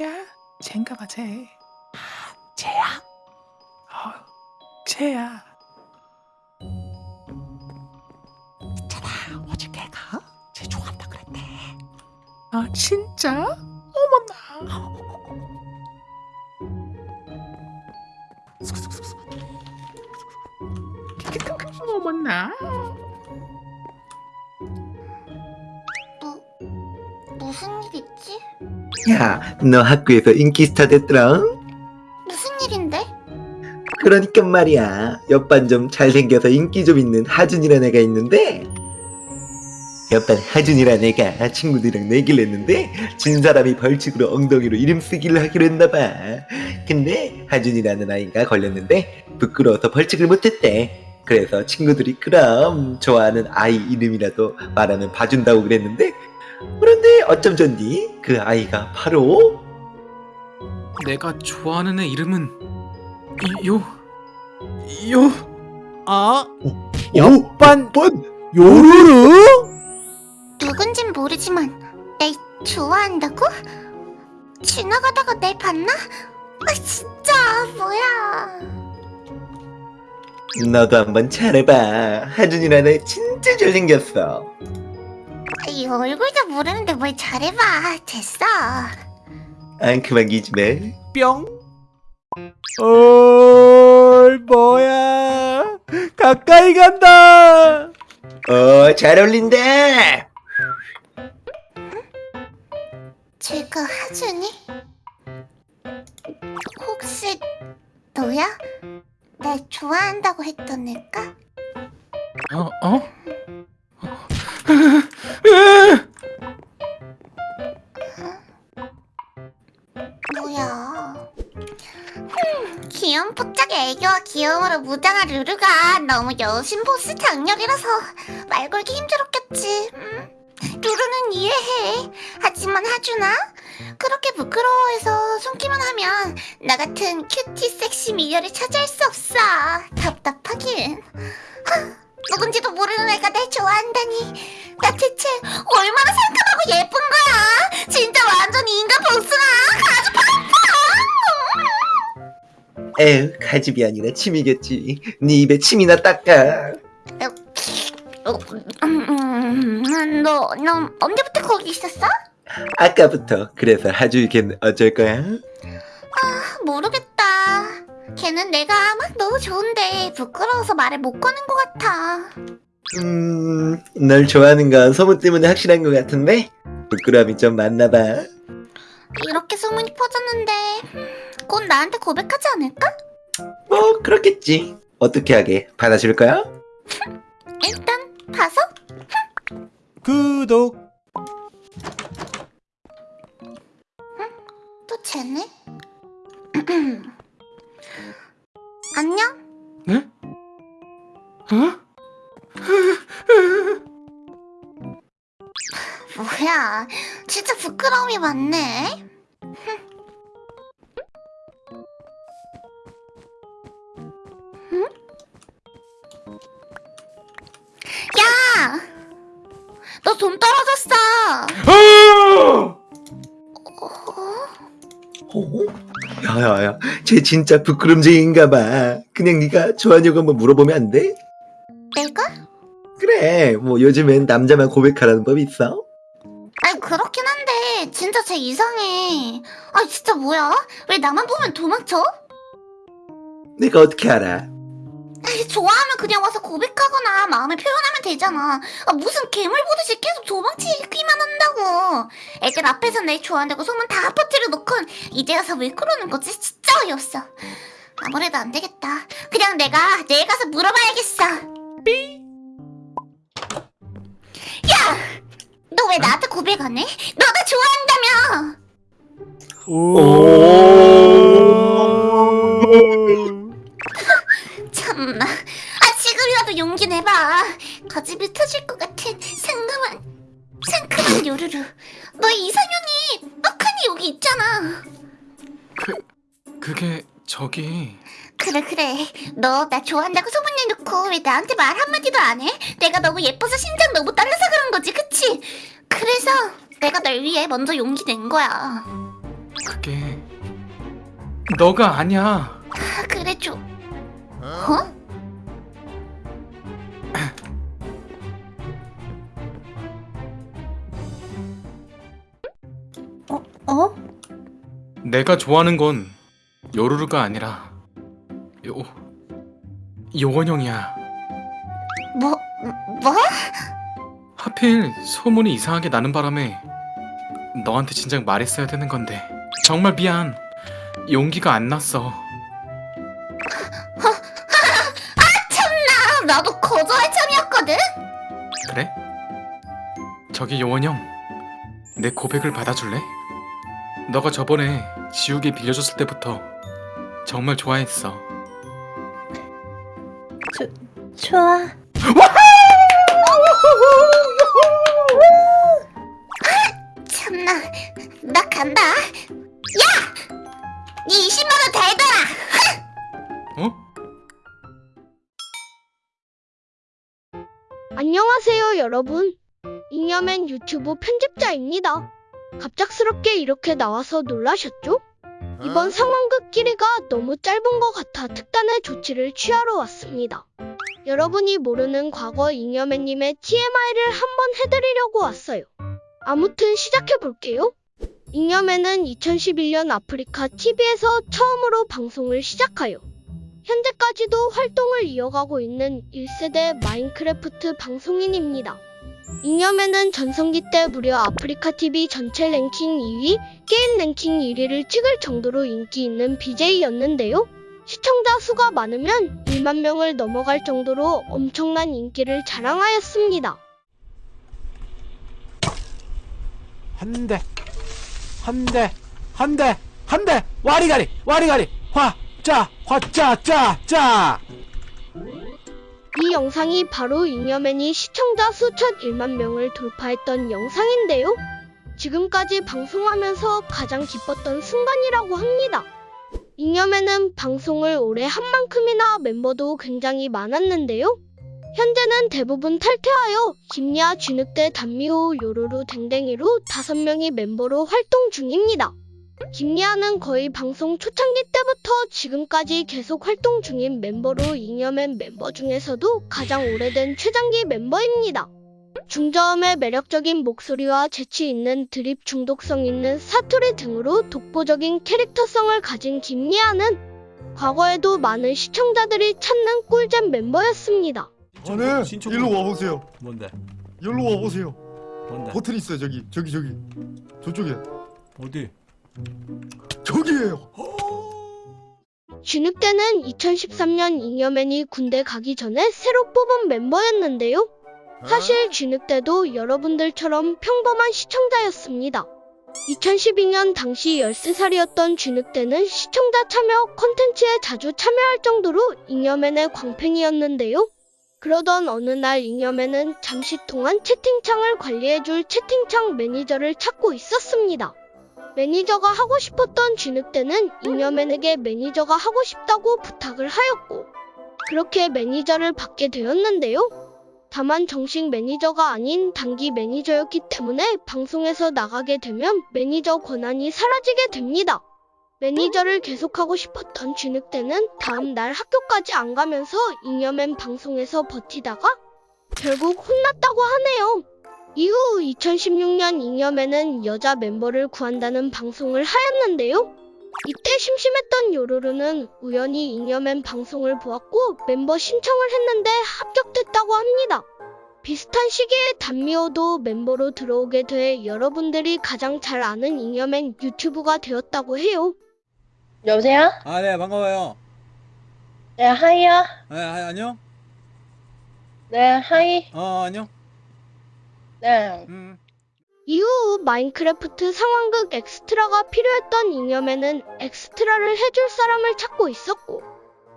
야, 쟤인가 봐, 쟤. 쟤야? 어, 쟤야. 있잖아 어제 걔가 쟤 좋아한다 그랬대 아, 진짜? 어머나. 어머나. 뭐, 무슨 일 있지? 야, 너 학교에서 인기 스타 됐더라? 무슨 일인데? 그러니까 말이야. 옆반 좀 잘생겨서 인기 좀 있는 하준이라는 애가 있는데 옆반 하준이라는 애가 친구들이랑 내기를 했는데 진 사람이 벌칙으로 엉덩이로 이름 쓰기를 하기로 했나봐. 근데 하준이라는 아이가 걸렸는데 부끄러워서 벌칙을 못했대. 그래서 친구들이 그럼 좋아하는 아이 이름이라도 말하면 봐준다고 그랬는데 그런데 어쩜 좋니? 그 아이가 바로 내가 좋아하는 애 이름은 요, 요. 아 오, 옆반 번 요루루? 누군진 모르지만 날 좋아한다고? 지나가다가 날 봤나? 아 진짜 뭐야 너도 한번 잘해봐. 하준이라는 애 진짜 잘생겼어. 이 얼굴도 모르는데 뭘 잘해봐 됐어 안 그만 기집애. 뿅 어이 뭐야 가까이 간다 어, 잘 어울린다. 제가 하준이? 혹시 너야? 날 좋아한다고 했던 애가? 어, 어? 뭐야? 흠, 귀여운 뽀짝의 애교와 귀여움으로 무장한 루루가 너무 여신 포스 작렬이라서 말 걸기 힘들었겠지. 음, 루루는 이해해. 하지만 하준아 그렇게 부끄러워해서 숨기만 하면 나 같은 cutie sexy 미녀를 차지할 수 없어. 답답하긴. 하, 누군지도 모르는 애가 날 좋아한다니 나 대체 얼마나 상큼하고 예쁜 거야 진짜 완전 인간 복숭아 아주 에휴, 가집이 아니라 침이겠지. 네 입에 침이나 닦아. 너, 너 언제부터 거기 있었어? 아까부터. 그래서 하주 걔는 어쩔 거야? 모르겠다. 걔는 내가 막 너무 좋은데 부끄러워서 말을 못 거는 것 같아. 음, 널 좋아하는 건 소문 때문에 확실한 것 같은데? 부끄러움이 좀 많나 봐. 이렇게 소문이 퍼졌는데 음, 곧 나한테 고백하지 않을까? 뭐, 그렇겠지. 어떻게 하게? 받아줄 거야? 일단 봐서 구독 부끄러움이 많네. 응? 야! 너돈 떨어졌어! 어? 어? 야야야, 쟤 진짜 부끄럼쟁인가 봐. 그냥 네가 좋아하냐고 한번 물어보면 안 돼? 내가? 그래, 뭐 요즘엔 남자만 고백하라는 법이 있어? 아니 그렇긴 진짜 쟤 이상해. 아 진짜 뭐야? 왜 나만 보면 도망쳐? 내가 어떻게 알아? 아니, 좋아하면 그냥 와서 고백하거나 마음을 표현하면 되잖아. 아, 무슨 괴물 보듯이 계속 도망치기만 한다고. 애들 앞에서 내 좋아한다고 소문 다 퍼뜨려 놓곤 이제 와서 왜 그러는 거지? 진짜 어이없어. 아무래도 안 되겠다. 그냥 내가 내일 가서 물어봐야겠어. 야! 너 왜 나한테 고백 안 해? 너나 좋아한다며! 오 참나. 아 지금이라도 용기 내봐. 거짓이 터질 것 같은 상큼한 상큼한 요루루. 너 이상형이 떡하니 여기 있잖아. 그게 저기 그래 그래. 너 나 좋아한다고 소문 내놓고 왜 나한테 말 한마디도 안 해? 내가 너무 예뻐서 심장 너무 떨려서 그래서 내가 널 위해 먼저 용기 낸 거야. 그게 너가 아니야. 아, 그래 줘. 어? 어? 어? 내가 좋아하는 건 요루루가 아니라 요 요원형이야. 뭐? 뭐? 하필 소문이 이상하게 나는 바람에 너한테 진작 말했어야 되는 건데 정말 미안. 용기가 안 났어. 참나 나도 거절할 참이었거든. 그래? 저기 요원 형, 내 고백을 받아줄래? 너가 저번에 지우개 빌려줬을 때부터 정말 좋아했어. 좋아. 나 나 간다. 야! 네 20만 원 달더라. 어? 안녕하세요, 여러분. 잉여맨 유튜브 편집자입니다. 갑작스럽게 이렇게 나와서 놀라셨죠? 이번 상황극 길이가 너무 짧은 것 같아 특단의 조치를 취하러 왔습니다. 여러분이 모르는 과거 잉여맨님의 TMI를 한번 해드리려고 왔어요. 아무튼 시작해볼게요. 잉여맨은 2011년 아프리카 TV에서 처음으로 방송을 시작하여 현재까지도 활동을 이어가고 있는 1세대 마인크래프트 방송인입니다. 잉여맨은 전성기 때 무려 아프리카 TV 전체 랭킹 2위, 게임 랭킹 1위를 찍을 정도로 인기 있는 BJ였는데요. 시청자 수가 많으면 1만 명을 넘어갈 정도로 엄청난 인기를 자랑하였습니다. 한 대, 한 대, 한 대, 한 대, 와리가리, 와리가리, 화, 짜, 화, 짜, 짜, 짜. 이 영상이 바로 잉여맨이 시청자 수천 1만 명을 돌파했던 영상인데요. 지금까지 방송하면서 가장 기뻤던 순간이라고 합니다. 잉여맨은 방송을 오래 한 만큼이나 멤버도 굉장히 많았는데요. 현재는 대부분 탈퇴하여 김야, 쥐늑대, 단미호, 요루루, 댕댕이로 다섯 명이 멤버로 활동 중입니다. 김리아는 거의 방송 초창기 때부터 지금까지 계속 활동 중인 멤버로 잉여맨 멤버 중에서도 가장 오래된 최장기 멤버입니다. 중저음의 매력적인 목소리와 재치 있는 드립 중독성 있는 사투리 등으로 독보적인 캐릭터성을 가진 김리아는 과거에도 많은 시청자들이 찾는 꿀잼 멤버였습니다. 저는 신청- 일로 와보세요. 뭔데? 일로 와보세요. 뭔데? 버튼 있어요 저기 저기 저기 저쪽에 어디? 저기에요. 쥐늑대는 2013년 잉여맨이 군대 가기 전에 새로 뽑은 멤버였는데요. 사실 쥐늑대도 여러분들처럼 평범한 시청자였습니다. 2012년 당시 13살이었던 쥐늑대는 시청자 참여 콘텐츠에 자주 참여할 정도로 잉여맨의 광팬이었는데요. 그러던 어느 날 잉여맨은 잠시 동안 채팅창을 관리해줄 채팅창 매니저를 찾고 있었습니다. 매니저가 하고 싶었던 쥐늑대는 잉여맨에게 매니저가 하고 싶다고 부탁을 하였고 그렇게 매니저를 받게 되었는데요. 다만 정식 매니저가 아닌 단기 매니저였기 때문에 방송에서 나가게 되면 매니저 권한이 사라지게 됩니다. 매니저를 계속하고 싶었던 쥐늑대는 다음 날 학교까지 안 가면서 잉여맨 방송에서 버티다가 결국 혼났다고 하네요. 이후 2016년 잉여맨은 여자 멤버를 구한다는 방송을 하였는데요. 이때 심심했던 요루루는 우연히 잉여맨 방송을 보았고 멤버 신청을 했는데 합격됐다고 합니다. 비슷한 시기에 단미호도 멤버로 들어오게 돼 여러분들이 가장 잘 아는 잉여맨 유튜브가 되었다고 해요. 여보세요? 아, 네, 반가워요. 네, 하이요. 네, 아, 안녕? 네, 하이. 어, 안녕? 네. 음. 이후 마인크래프트 상황극 엑스트라가 필요했던 잉여맨은 엑스트라를 해줄 사람을 찾고 있었고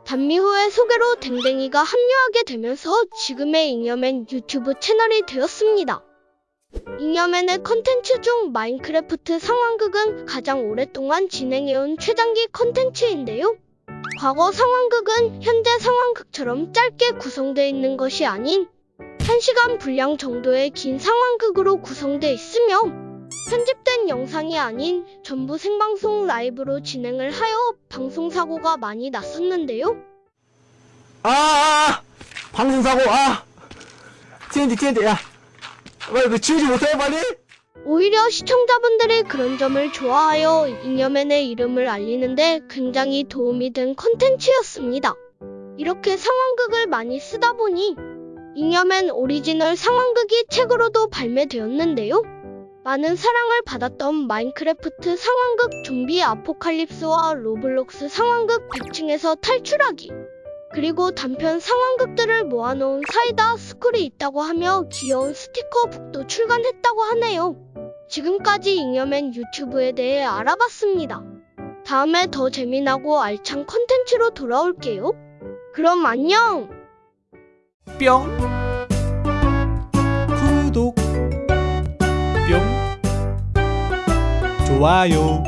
단미호의 소개로 댕댕이가 합류하게 되면서 지금의 잉여맨 유튜브 채널이 되었습니다. 잉여맨의 컨텐츠 중 마인크래프트 상황극은 가장 오랫동안 진행해온 최장기 컨텐츠인데요. 과거 상황극은 현재 상황극처럼 짧게 구성되어 있는 것이 아닌 1시간 분량 정도의 긴 상황극으로 구성돼 있으며 편집된 영상이 아닌 전부 생방송 라이브로 진행을 하여 방송사고가 많이 났었는데요. 아, 아, 아 방송사고 아 TNT TNT 야 빨리 그 지우지 못해 빨리 오히려 시청자분들이 그런 점을 좋아하여 잉여맨의 이름을 알리는데 굉장히 도움이 된 컨텐츠였습니다. 이렇게 상황극을 많이 쓰다 보니 잉여맨 오리지널 상황극이 책으로도 발매되었는데요. 많은 사랑을 받았던 마인크래프트 상황극 좀비 아포칼립스와 로블록스 상황극 100층에서 탈출하기 그리고 단편 상황극들을 모아놓은 사이다 스쿨이 있다고 하며 귀여운 스티커북도 출간했다고 하네요. 지금까지 잉여맨 유튜브에 대해 알아봤습니다. 다음에 더 재미나고 알찬 컨텐츠로 돌아올게요. 그럼 안녕! 뿅 구독 뿅 좋아요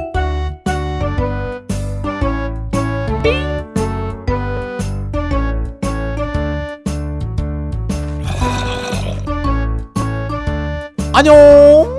안녕